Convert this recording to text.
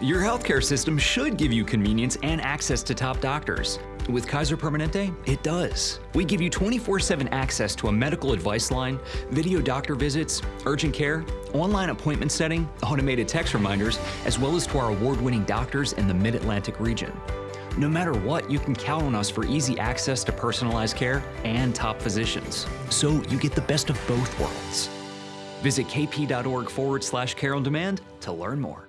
Your healthcare system should give you convenience and access to top doctors. With Kaiser Permanente, it does. We give you 24 7 access to a medical advice line, video doctor visits, urgent care, online appointment setting, automated text reminders, as well as to our award winning doctors in the Mid Atlantic region. No matter what, you can count on us for easy access to personalized care and top physicians. So you get the best of both worlds. Visit kp.org forward slash care on demand to learn more.